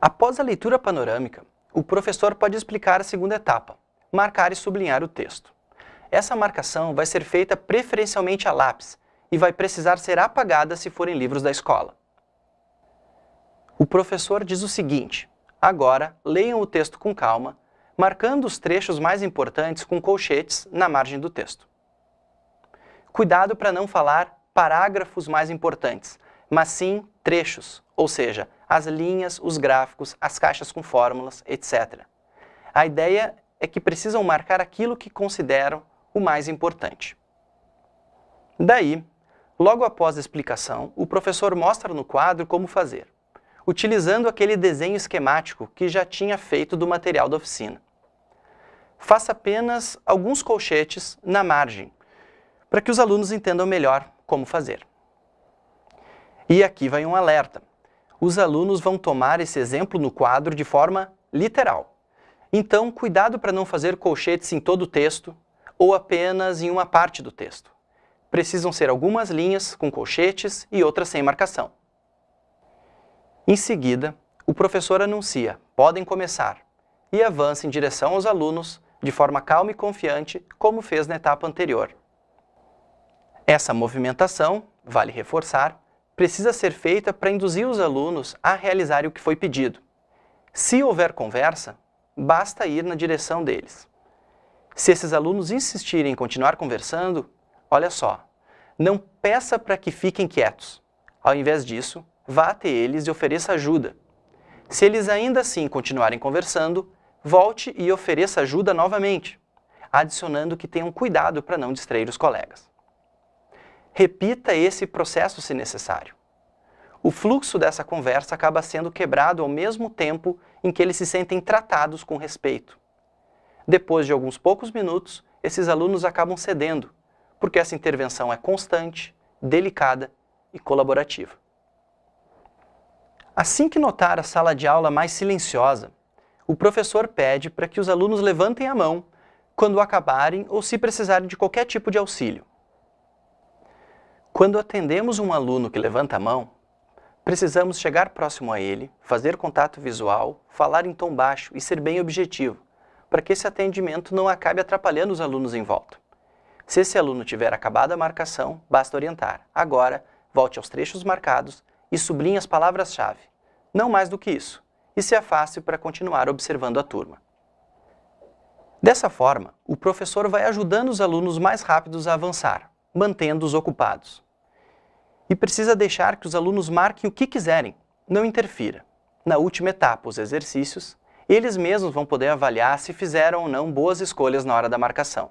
Após a leitura panorâmica, o professor pode explicar a segunda etapa, marcar e sublinhar o texto. Essa marcação vai ser feita preferencialmente a lápis e vai precisar ser apagada se forem livros da escola. O professor diz o seguinte, agora leiam o texto com calma, marcando os trechos mais importantes com colchetes na margem do texto. Cuidado para não falar parágrafos mais importantes, mas sim trechos, ou seja, as linhas, os gráficos, as caixas com fórmulas, etc. A ideia é que precisam marcar aquilo que consideram o mais importante. Daí, logo após a explicação, o professor mostra no quadro como fazer, utilizando aquele desenho esquemático que já tinha feito do material da oficina. Faça apenas alguns colchetes na margem, para que os alunos entendam melhor como fazer. E aqui vai um alerta os alunos vão tomar esse exemplo no quadro de forma literal. Então, cuidado para não fazer colchetes em todo o texto ou apenas em uma parte do texto. Precisam ser algumas linhas com colchetes e outras sem marcação. Em seguida, o professor anuncia, podem começar, e avança em direção aos alunos de forma calma e confiante, como fez na etapa anterior. Essa movimentação, vale reforçar, precisa ser feita para induzir os alunos a realizarem o que foi pedido. Se houver conversa, basta ir na direção deles. Se esses alunos insistirem em continuar conversando, olha só, não peça para que fiquem quietos. Ao invés disso, vá até eles e ofereça ajuda. Se eles ainda assim continuarem conversando, volte e ofereça ajuda novamente, adicionando que tenham cuidado para não distrair os colegas. Repita esse processo se necessário. O fluxo dessa conversa acaba sendo quebrado ao mesmo tempo em que eles se sentem tratados com respeito. Depois de alguns poucos minutos, esses alunos acabam cedendo, porque essa intervenção é constante, delicada e colaborativa. Assim que notar a sala de aula mais silenciosa, o professor pede para que os alunos levantem a mão quando acabarem ou se precisarem de qualquer tipo de auxílio. Quando atendemos um aluno que levanta a mão, precisamos chegar próximo a ele, fazer contato visual, falar em tom baixo e ser bem objetivo, para que esse atendimento não acabe atrapalhando os alunos em volta. Se esse aluno tiver acabado a marcação, basta orientar. Agora, volte aos trechos marcados e sublinhe as palavras-chave. Não mais do que isso. E se afaste para continuar observando a turma. Dessa forma, o professor vai ajudando os alunos mais rápidos a avançar, mantendo-os ocupados. E precisa deixar que os alunos marquem o que quiserem, não interfira. Na última etapa, os exercícios, eles mesmos vão poder avaliar se fizeram ou não boas escolhas na hora da marcação.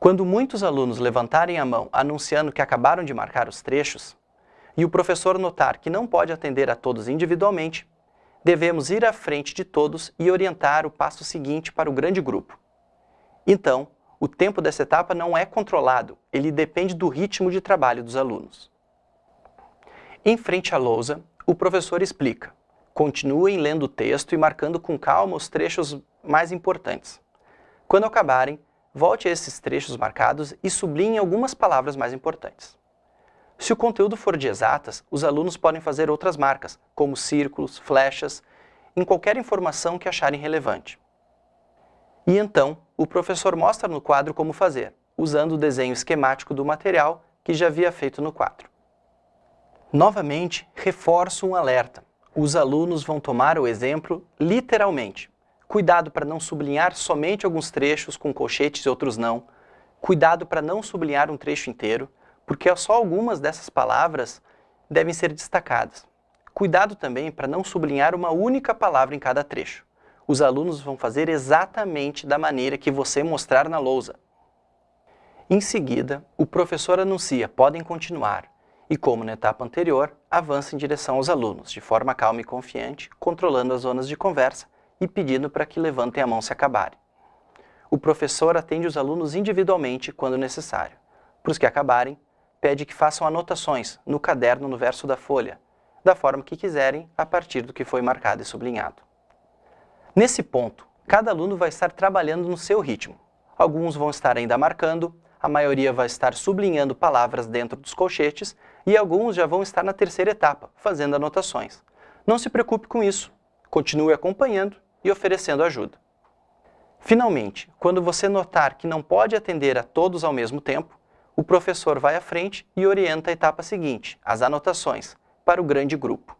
Quando muitos alunos levantarem a mão anunciando que acabaram de marcar os trechos, e o professor notar que não pode atender a todos individualmente, devemos ir à frente de todos e orientar o passo seguinte para o grande grupo. Então, o tempo dessa etapa não é controlado, ele depende do ritmo de trabalho dos alunos. Em frente à lousa, o professor explica. Continuem lendo o texto e marcando com calma os trechos mais importantes. Quando acabarem, volte a esses trechos marcados e sublinhe algumas palavras mais importantes. Se o conteúdo for de exatas, os alunos podem fazer outras marcas, como círculos, flechas, em qualquer informação que acharem relevante. E então, o professor mostra no quadro como fazer, usando o desenho esquemático do material que já havia feito no quadro. Novamente, reforço um alerta. Os alunos vão tomar o exemplo literalmente. Cuidado para não sublinhar somente alguns trechos com colchetes e outros não. Cuidado para não sublinhar um trecho inteiro, porque só algumas dessas palavras devem ser destacadas. Cuidado também para não sublinhar uma única palavra em cada trecho os alunos vão fazer exatamente da maneira que você mostrar na lousa. Em seguida, o professor anuncia, podem continuar, e como na etapa anterior, avança em direção aos alunos, de forma calma e confiante, controlando as zonas de conversa e pedindo para que levantem a mão se acabarem. O professor atende os alunos individualmente quando necessário. Para os que acabarem, pede que façam anotações no caderno no verso da folha, da forma que quiserem, a partir do que foi marcado e sublinhado. Nesse ponto, cada aluno vai estar trabalhando no seu ritmo. Alguns vão estar ainda marcando, a maioria vai estar sublinhando palavras dentro dos colchetes e alguns já vão estar na terceira etapa, fazendo anotações. Não se preocupe com isso, continue acompanhando e oferecendo ajuda. Finalmente, quando você notar que não pode atender a todos ao mesmo tempo, o professor vai à frente e orienta a etapa seguinte, as anotações, para o grande grupo.